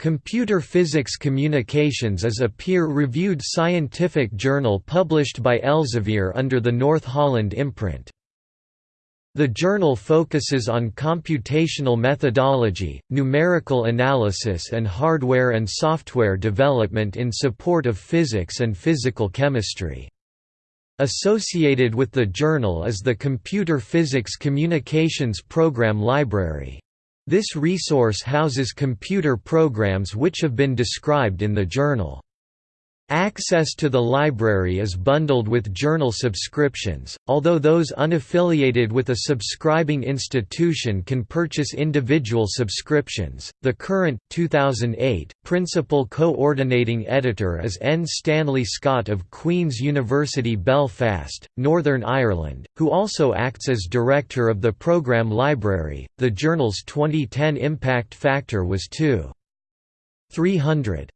Computer Physics Communications is a peer-reviewed scientific journal published by Elsevier under the North Holland imprint. The journal focuses on computational methodology, numerical analysis and hardware and software development in support of physics and physical chemistry. Associated with the journal is the Computer Physics Communications Program Library. This resource houses computer programs which have been described in the journal. Access to the library is bundled with journal subscriptions, although those unaffiliated with a subscribing institution can purchase individual subscriptions. The current 2008 principal coordinating editor is N. Stanley Scott of Queen's University Belfast, Northern Ireland, who also acts as director of the program library. The journal's 2010 impact factor was 2. 300.